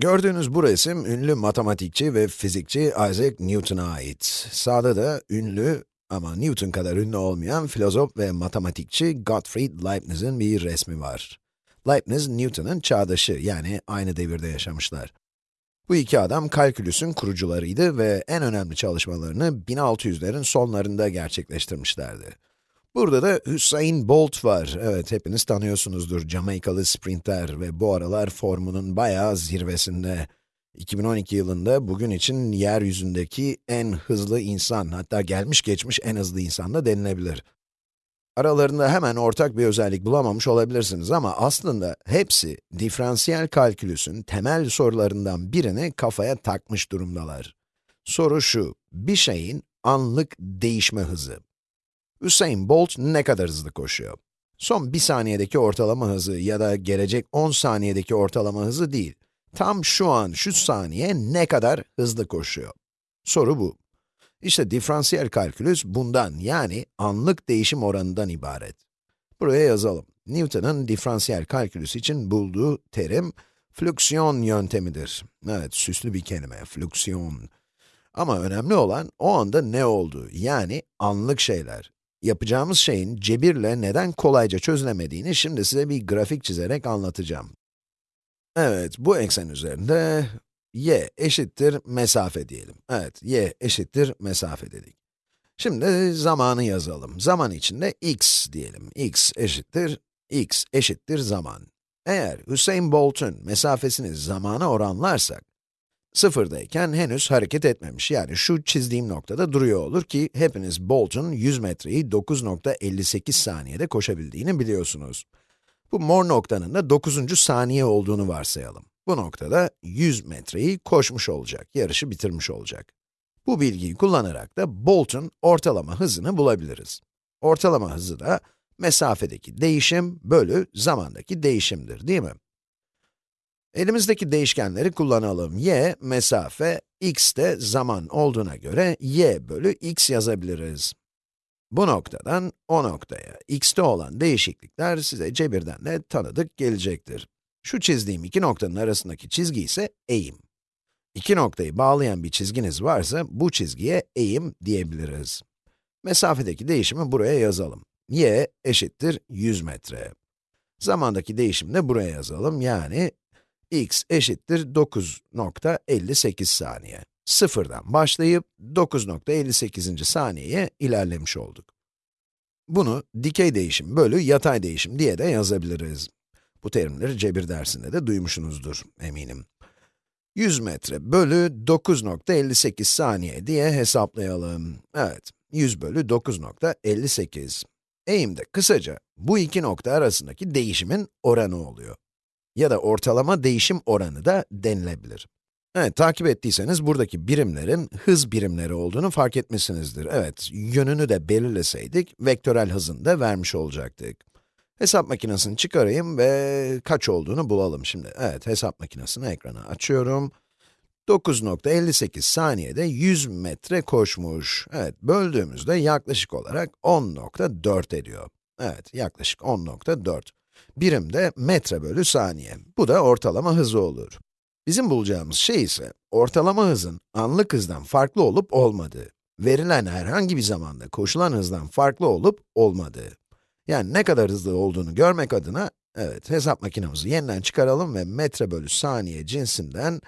Gördüğünüz bu resim, ünlü matematikçi ve fizikçi Isaac Newton'a ait. Sağda da ünlü ama Newton kadar ünlü olmayan filozof ve matematikçi Gottfried Leibniz'in bir resmi var. Leibniz, Newton'un çağdaşı, yani aynı devirde yaşamışlar. Bu iki adam kalkülüsün kurucularıydı ve en önemli çalışmalarını 1600'lerin sonlarında gerçekleştirmişlerdi. Burada da Hüseyin Bolt var. Evet, hepiniz tanıyorsunuzdur. Jamaikalı sprinter ve bu aralar formunun bayağı zirvesinde. 2012 yılında bugün için yeryüzündeki en hızlı insan, hatta gelmiş geçmiş en hızlı insan da denilebilir. Aralarında hemen ortak bir özellik bulamamış olabilirsiniz ama aslında hepsi diferansiyel kalkülüsün temel sorularından birini kafaya takmış durumdalar. Soru şu, bir şeyin anlık değişme hızı. Usain Bolt ne kadar hızlı koşuyor? Son bir saniyedeki ortalama hızı ya da gelecek 10 saniyedeki ortalama hızı değil. Tam şu an, şu saniye ne kadar hızlı koşuyor? Soru bu. İşte diferansiyel kalkülüs bundan, yani anlık değişim oranından ibaret. Buraya yazalım. Newton'un diferansiyel kalkülüs için bulduğu terim, flüksiyon yöntemidir. Evet, süslü bir kelime, flüksiyon. Ama önemli olan, o anda ne oldu, yani anlık şeyler. Yapacağımız şeyin cebirle neden kolayca çözülemediğini şimdi size bir grafik çizerek anlatacağım. Evet, bu eksen üzerinde y eşittir mesafe diyelim. Evet, y eşittir mesafe dedik. Şimdi zamanı yazalım. Zaman içinde x diyelim. x eşittir, x eşittir zaman. Eğer Hüseyin Bolt'un mesafesini zamana oranlarsak, sıfırdayken henüz hareket etmemiş. Yani şu çizdiğim noktada duruyor olur ki, hepiniz Bolt'un 100 metreyi 9.58 saniyede koşabildiğini biliyorsunuz. Bu mor noktanın da 9. saniye olduğunu varsayalım. Bu noktada 100 metreyi koşmuş olacak, yarışı bitirmiş olacak. Bu bilgiyi kullanarak da Bolt'un ortalama hızını bulabiliriz. Ortalama hızı da mesafedeki değişim bölü zamandaki değişimdir, değil mi? Elimizdeki değişkenleri kullanalım. y, mesafe, x de zaman olduğuna göre y bölü x yazabiliriz. Bu noktadan o noktaya x'te olan değişiklikler size cebirden de tanıdık gelecektir. Şu çizdiğim iki noktanın arasındaki çizgi ise eğim. İki noktayı bağlayan bir çizginiz varsa, bu çizgiye eğim diyebiliriz. Mesafedeki değişimi buraya yazalım. y eşittir 100 metre. Zamandaki değişimi de buraya yazalım, yani x eşittir 9.58 saniye. Sıfırdan başlayıp 9.58. saniyeye ilerlemiş olduk. Bunu dikey değişim bölü yatay değişim diye de yazabiliriz. Bu terimleri cebir dersinde de duymuşsunuzdur eminim. 100 metre bölü 9.58 saniye diye hesaplayalım. Evet, 100 bölü 9.58. Eğim de kısaca bu iki nokta arasındaki değişimin oranı oluyor. Ya da ortalama değişim oranı da denilebilir. Evet, takip ettiyseniz buradaki birimlerin hız birimleri olduğunu fark etmişsinizdir. Evet, yönünü de belirleseydik, vektörel hızını da vermiş olacaktık. Hesap makinesini çıkarayım ve kaç olduğunu bulalım şimdi. Evet, hesap makinesini ekrana açıyorum. 9.58 saniyede 100 metre koşmuş. Evet, böldüğümüzde yaklaşık olarak 10.4 ediyor. Evet, yaklaşık 10.4. Birim de metre bölü saniye. Bu da ortalama hızı olur. Bizim bulacağımız şey ise, ortalama hızın anlık hızdan farklı olup olmadığı. Verilen herhangi bir zamanda koşulan hızdan farklı olup olmadığı. Yani ne kadar hızlı olduğunu görmek adına, evet, hesap makinemizi yeniden çıkaralım ve metre bölü saniye cinsinden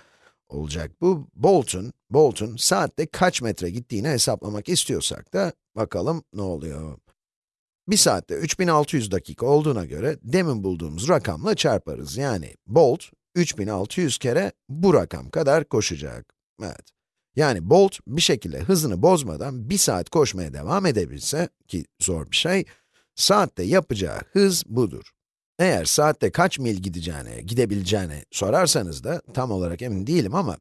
olacak bu. Bolt'un, Bolt'un saatte kaç metre gittiğini hesaplamak istiyorsak da, bakalım ne oluyor. Bir saatte 3600 dakika olduğuna göre, demin bulduğumuz rakamla çarparız. Yani Bolt, 3600 kere bu rakam kadar koşacak. Evet. Yani Bolt bir şekilde hızını bozmadan bir saat koşmaya devam edebilse, ki zor bir şey, saatte yapacağı hız budur. Eğer saatte kaç mil gideceğini, gidebileceğini sorarsanız da tam olarak emin değilim ama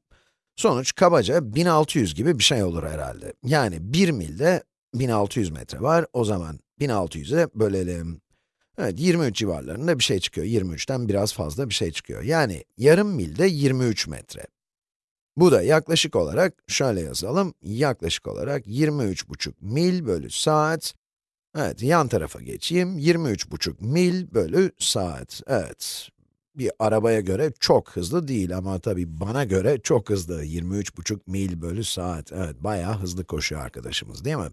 sonuç kabaca 1600 gibi bir şey olur herhalde. Yani 1 milde 1600 metre var, o zaman 1600'e bölelim. Evet, 23 civarlarında bir şey çıkıyor. 23'ten biraz fazla bir şey çıkıyor. Yani yarım milde 23 metre. Bu da yaklaşık olarak, şöyle yazalım, yaklaşık olarak 23,5 mil bölü saat. Evet, yan tarafa geçeyim, 23,5 mil bölü saat. Evet, Bir arabaya göre çok hızlı değil ama tabii bana göre çok hızlı. 23,5 mil bölü saat. Evet, bayağı hızlı koşuyor arkadaşımız değil mi?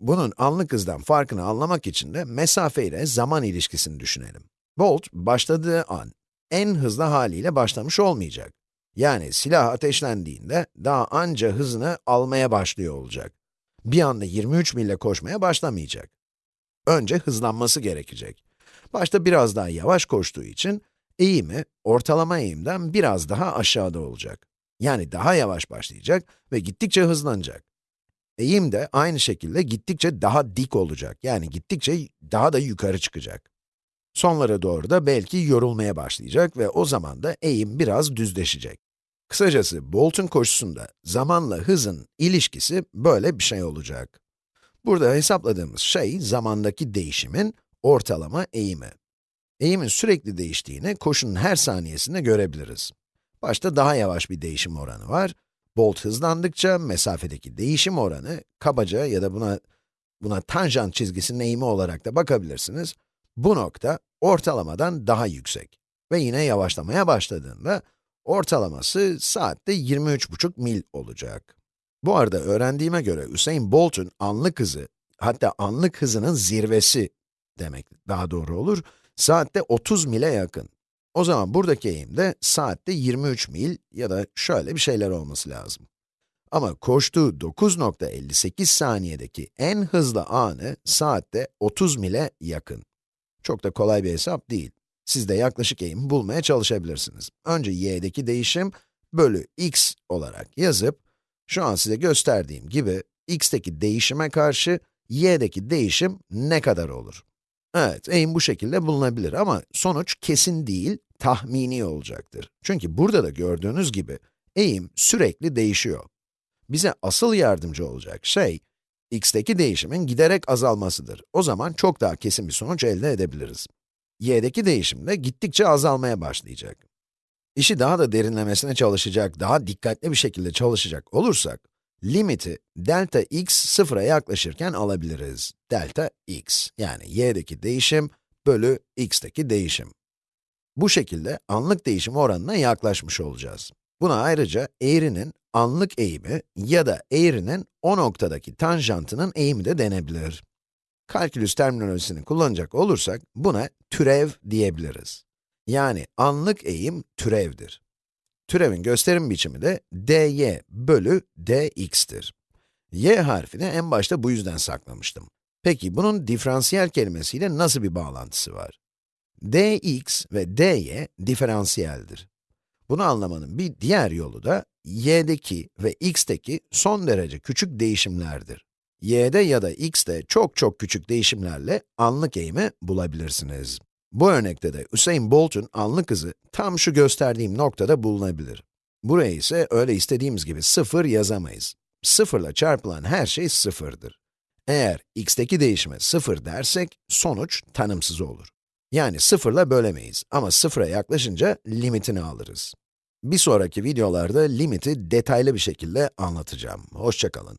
Bunun anlık hızdan farkını anlamak için de mesafe ile zaman ilişkisini düşünelim. Bolt, başladığı an en hızlı haliyle başlamış olmayacak. Yani silah ateşlendiğinde daha anca hızını almaya başlıyor olacak. Bir anda 23 mille koşmaya başlamayacak. Önce hızlanması gerekecek. Başta biraz daha yavaş koştuğu için eğimi ortalama eğimden biraz daha aşağıda olacak. Yani daha yavaş başlayacak ve gittikçe hızlanacak. Eğim de aynı şekilde gittikçe daha dik olacak. Yani gittikçe daha da yukarı çıkacak. Sonlara doğru da belki yorulmaya başlayacak ve o zaman da eğim biraz düzleşecek. Kısacası Bolt'un koşusunda zamanla hızın ilişkisi böyle bir şey olacak. Burada hesapladığımız şey zamandaki değişimin ortalama eğimi. Eğimin sürekli değiştiğini koşunun her saniyesinde görebiliriz. Başta daha yavaş bir değişim oranı var. Bolt hızlandıkça mesafedeki değişim oranı kabaca ya da buna buna tanjant çizgisinin eğimi olarak da bakabilirsiniz. Bu nokta ortalamadan daha yüksek. Ve yine yavaşlamaya başladığında ortalaması saatte 23,5 mil olacak. Bu arada öğrendiğime göre Usain Bolt'un anlık hızı, hatta anlık hızının zirvesi demek daha doğru olur, saatte 30 mile yakın. O zaman buradaki eğim de saatte 23 mil ya da şöyle bir şeyler olması lazım. Ama koştuğu 9.58 saniyedeki en hızlı anı saatte 30 mile yakın. Çok da kolay bir hesap değil. Siz de yaklaşık eğimi bulmaya çalışabilirsiniz. Önce y'deki değişim bölü x olarak yazıp, şu an size gösterdiğim gibi x'teki değişime karşı y'deki değişim ne kadar olur? Evet, eğim bu şekilde bulunabilir ama sonuç kesin değil, tahmini olacaktır. Çünkü burada da gördüğünüz gibi eğim sürekli değişiyor. Bize asıl yardımcı olacak şey, x'teki değişimin giderek azalmasıdır. O zaman çok daha kesin bir sonuç elde edebiliriz. y'deki değişim de gittikçe azalmaya başlayacak. İşi daha da derinlemesine çalışacak, daha dikkatli bir şekilde çalışacak olursak, limiti delta x sıfıra yaklaşırken alabiliriz. Delta x, yani y'deki değişim bölü x'teki değişim. Bu şekilde anlık değişim oranına yaklaşmış olacağız. Buna ayrıca eğrinin anlık eğimi ya da eğrinin o noktadaki tanjantının eğimi de denebilir. Kalkülüs terminolojisini kullanacak olursak buna türev diyebiliriz. Yani anlık eğim türevdir. Türevin gösterim biçimi de dy bölü dx'tir. y harfini en başta bu yüzden saklamıştım. Peki bunun diferansiyel kelimesiyle nasıl bir bağlantısı var? Dx ve dy diferansiyeldir. Bunu anlamanın bir diğer yolu da y'deki ve x'teki son derece küçük değişimlerdir. y'de ya da x'te çok çok küçük değişimlerle anlık eğimi bulabilirsiniz. Bu örnekte de Usain Bolt'un anlık hızı tam şu gösterdiğim noktada bulunabilir. Buraya ise öyle istediğimiz gibi sıfır yazamayız. Sıfırla çarpılan her şey sıfırdır. Eğer x'teki değişime sıfır dersek, sonuç tanımsız olur. Yani sıfırla bölemeyiz ama sıfıra yaklaşınca limitini alırız. Bir sonraki videolarda limiti detaylı bir şekilde anlatacağım. Hoşçakalın.